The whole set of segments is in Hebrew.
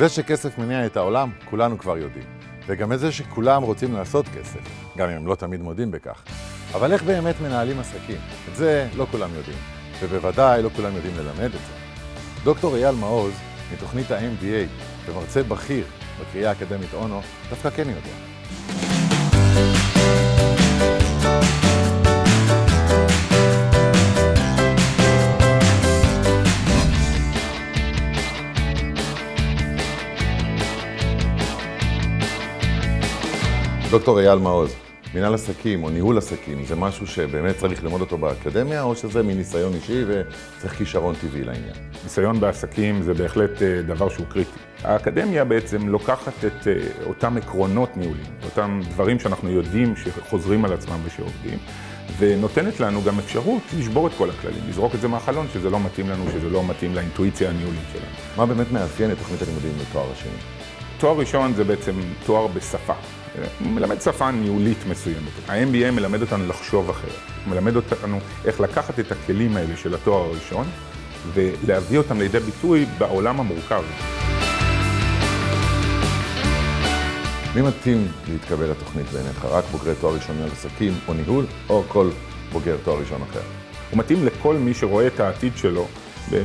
זה שכסף מניע את העולם, כולנו כבר יודעים. וגם את זה שכולם רוצים לעשות כסף, גם אם הם לא תמיד מודים בכך. אבל איך באמת מנהלים עסקים? את זה לא כולם יודעים, ובוודאי לא כולם יודעים ללמד את זה. דוקטור אייל מעוז, מתוכנית ה-MBA ומרצה בכיר בקריאה האקדמית אונו, דווקא כן יודע. דוקטור אייל מעוז, מנהל עסקים או ניהול עסקים, זה משהו שבאמת צריך ללמוד אותו באקדמיה, או שזה מניסיון אישי וצריך כישרון טבעי לעניין? ניסיון בעסקים זה בהחלט אה, דבר שהוא קריטי. האקדמיה בעצם לוקחת את אה, אותם עקרונות ניהולים, אותם דברים שאנחנו יודעים שחוזרים על עצמם ושעובדים, ונותנת לנו גם אפשרות לשבור את כל הכללים, לזרוק את זה מהחלון, שזה לא מתאים לנו, שזה לא מתאים לאינטואיציה הניהולית שלנו. מה באמת מאפיין את תוכנית הלימודים לתואר השני? תואר ראשון זה בעצם תואר בשפה. מלמד שפה ניהולית מסוימת. ה-MBA מלמד אותנו לחשוב אחרת. הוא מלמד אותנו איך לקחת את הכלים האלה של התואר הראשון ולהביא אותם לידי ביטוי בעולם המורכב. מי מתאים להתקבל לתוכנית בעיניך? רק בוגרי תואר ראשון על עסקים או ניהול, או כל בוגר תואר ראשון אחר? הוא מתאים לכל מי שרואה את העתיד שלו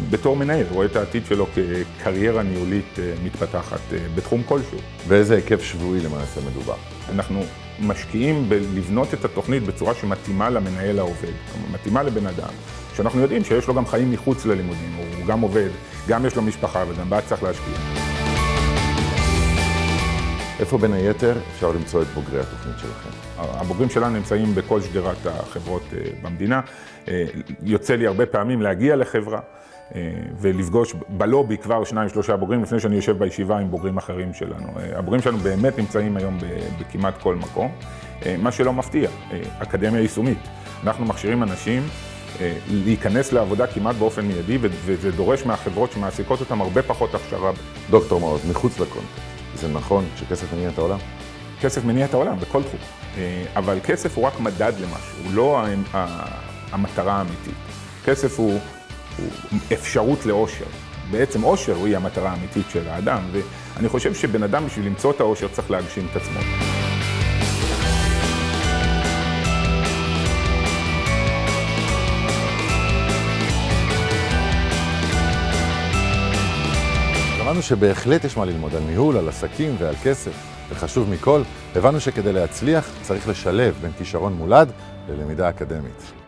בתור מנהל, רואה את העתיד שלו כקריירה ניהולית אה, מתפתחת אה, בתחום כלשהו. באיזה היקף שבועי למעשה מדובר? אנחנו משקיעים בלבנות את התוכנית בצורה שמתאימה למנהל העובד, מתאימה לבן אדם, שאנחנו יודעים שיש לו גם חיים מחוץ ללימודים, הוא גם עובד, גם יש לו משפחה וגם בה צריך להשקיע. איפה בין היתר אפשר למצוא את בוגרי התוכנית שלכם? הבוגרים שלנו נמצאים בכל שדרת החברות אה, במדינה. יוצא לי הרבה פעמים להגיע לחברה. אה, ולפגוש בלובי כבר שניים, שלושה בוגרים, לפני שאני יושב בישיבה עם בוגרים אחרים שלנו. אה, הבוגרים שלנו באמת נמצאים היום בכמעט כל מקום, אה, מה שלא מפתיע, אקדמיה יישומית. אנחנו מכשירים אנשים להיכנס לעבודה כמעט באופן מיידי, וזה דורש מהחברות שמעסיקות אותם הרבה פחות הכשרה. דוקטור מעוז, מחוץ לקונטקסט, זה נכון שכסף מניע את העולם? כסף מניע את העולם, בכל תחום. אבל כסף הוא רק מדד למשהו, הוא לא המטרה האמיתית. כסף הוא... הוא אפשרות לאושר. בעצם אושר היא המטרה האמיתית של האדם, ואני חושב שבן אדם בשביל למצוא את האושר צריך להגשים את עצמו. שמענו שבהחלט יש מה ללמוד על ניהול, על עסקים ועל כסף, וחשוב מכל, הבנו שכדי להצליח צריך לשלב בין כישרון מולד ללמידה אקדמית.